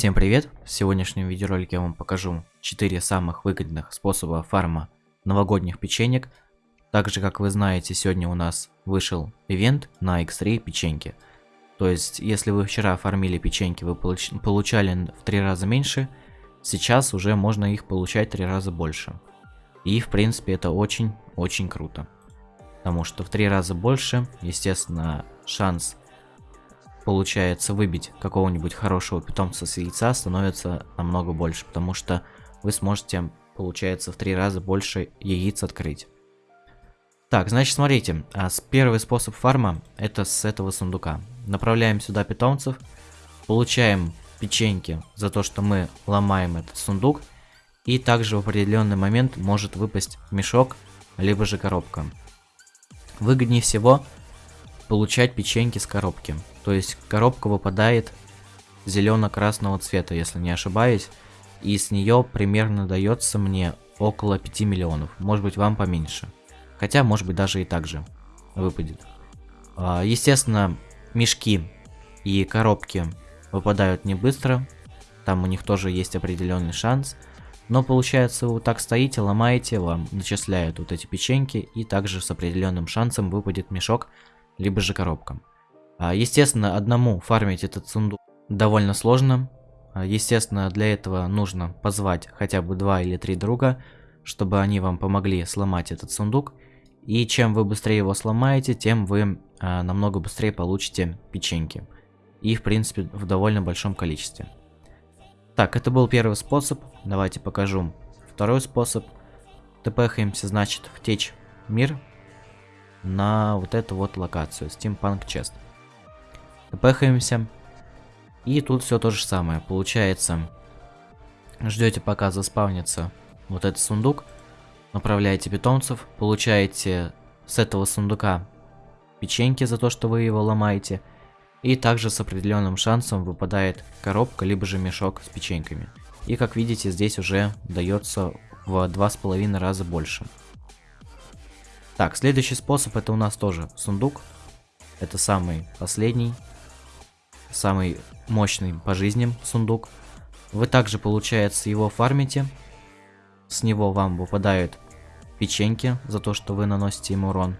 Всем привет! В сегодняшнем видеоролике я вам покажу 4 самых выгодных способа фарма новогодних печенек. Также, как вы знаете, сегодня у нас вышел ивент на X3 печеньки. То есть, если вы вчера фармили печеньки, вы получ получали в 3 раза меньше, сейчас уже можно их получать в 3 раза больше. И, в принципе, это очень-очень круто. Потому что в 3 раза больше, естественно, шанс получается выбить какого-нибудь хорошего питомца с яйца становится намного больше, потому что вы сможете, получается, в три раза больше яиц открыть. Так, значит, смотрите, а первый способ фарма это с этого сундука. Направляем сюда питомцев, получаем печеньки за то, что мы ломаем этот сундук, и также в определенный момент может выпасть мешок, либо же коробка. Выгоднее всего получать печеньки с коробки. То есть коробка выпадает зелено-красного цвета, если не ошибаюсь. И с нее примерно дается мне около 5 миллионов. Может быть вам поменьше. Хотя, может быть даже и так же выпадет. А, естественно, мешки и коробки выпадают не быстро. Там у них тоже есть определенный шанс. Но получается, вы так стоите, ломаете, вам начисляют вот эти печеньки. И также с определенным шансом выпадет мешок, либо же коробка. А, естественно, одному фармить этот сундук довольно сложно. А, естественно, для этого нужно позвать хотя бы два или три друга, чтобы они вам помогли сломать этот сундук. И чем вы быстрее его сломаете, тем вы а, намного быстрее получите печеньки. И, в принципе, в довольно большом количестве. Так, это был первый способ. Давайте покажу второй способ. ТПхаемся, значит, в течь мир на вот эту вот локацию, Steampunk Chest. Пехаемся. И тут все то же самое. Получается, ждете пока заспавнится вот этот сундук, направляете питомцев, получаете с этого сундука печеньки за то, что вы его ломаете, и также с определенным шансом выпадает коробка, либо же мешок с печеньками. И как видите, здесь уже дается в два с половиной раза больше. Так, следующий способ это у нас тоже сундук. Это самый последний самый мощный по жизням сундук. Вы также, получается, его фармите. С него вам выпадают печеньки за то, что вы наносите ему урон.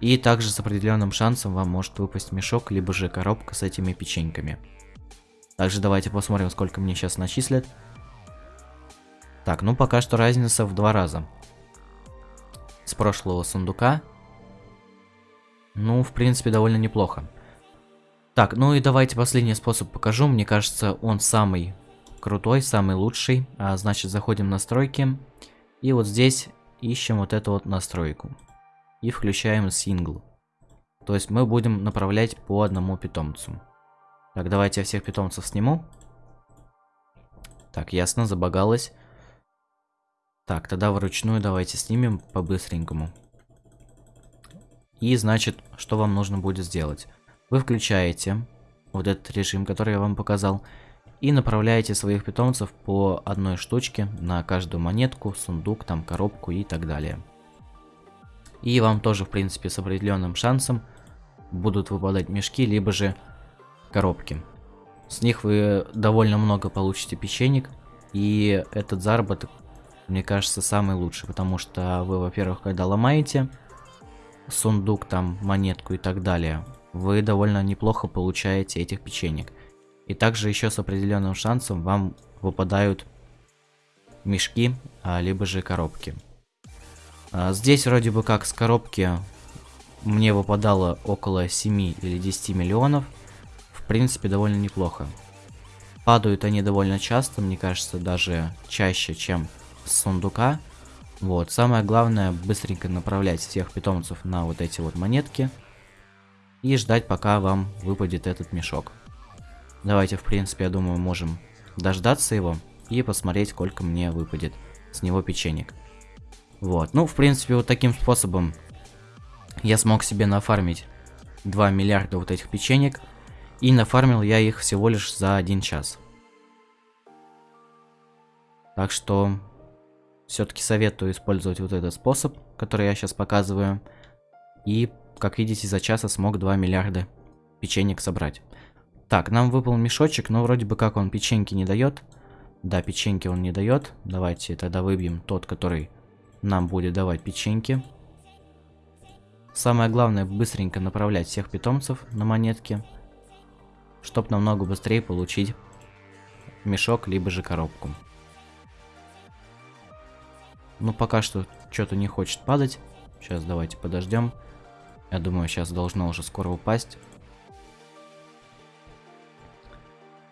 И также с определенным шансом вам может выпасть мешок, либо же коробка с этими печеньками. Также давайте посмотрим, сколько мне сейчас начислят. Так, ну пока что разница в два раза. С прошлого сундука. Ну, в принципе, довольно неплохо. Так, ну и давайте последний способ покажу. Мне кажется, он самый крутой, самый лучший. А, значит, заходим в настройки. И вот здесь ищем вот эту вот настройку. И включаем сингл. То есть мы будем направлять по одному питомцу. Так, давайте я всех питомцев сниму. Так, ясно, забагалось. Так, тогда вручную давайте снимем по-быстренькому. И значит, что вам нужно будет сделать? Вы включаете вот этот режим, который я вам показал, и направляете своих питомцев по одной штучке на каждую монетку, сундук, там коробку и так далее. И вам тоже, в принципе, с определенным шансом будут выпадать мешки, либо же коробки. С них вы довольно много получите печенек, и этот заработок, мне кажется, самый лучший, потому что вы, во-первых, когда ломаете сундук, там, монетку и так далее, вы довольно неплохо получаете этих печенек. И также еще с определенным шансом вам выпадают мешки, а, либо же коробки. А, здесь вроде бы как с коробки мне выпадало около 7 или 10 миллионов. В принципе, довольно неплохо. Падают они довольно часто, мне кажется, даже чаще, чем сундука. Вот, самое главное, быстренько направлять всех питомцев на вот эти вот монетки и ждать, пока вам выпадет этот мешок. Давайте, в принципе, я думаю, можем дождаться его и посмотреть, сколько мне выпадет с него печенек. Вот, ну, в принципе, вот таким способом я смог себе нафармить 2 миллиарда вот этих печенек, и нафармил я их всего лишь за один час. Так что все-таки советую использовать вот этот способ, который я сейчас показываю, и как видите, за час я смог 2 миллиарда печенек собрать. Так, нам выпал мешочек, но вроде бы как он печеньки не дает. Да, печеньки он не дает. Давайте тогда выбьем тот, который нам будет давать печеньки. Самое главное быстренько направлять всех питомцев на монетки, чтобы намного быстрее получить мешок, либо же коробку. Ну, пока что что-то не хочет падать. Сейчас давайте подождем. Я думаю, сейчас должно уже скоро упасть.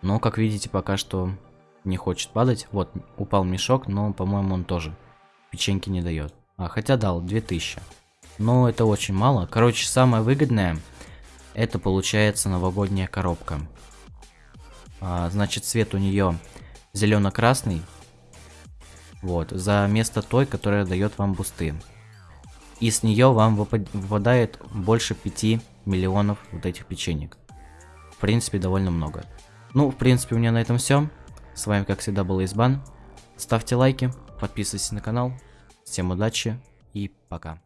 Но, как видите, пока что не хочет падать. Вот, упал мешок, но, по-моему, он тоже печеньки не дает. А, хотя дал, 2000. Но это очень мало. Короче, самое выгодное, это получается новогодняя коробка. А, значит, цвет у нее зелено-красный. Вот, за место той, которая дает вам бусты. И с нее вам выпадает больше 5 миллионов вот этих печенек. В принципе, довольно много. Ну, в принципе, у меня на этом все. С вами, как всегда, был Избан. Ставьте лайки, подписывайтесь на канал. Всем удачи и пока.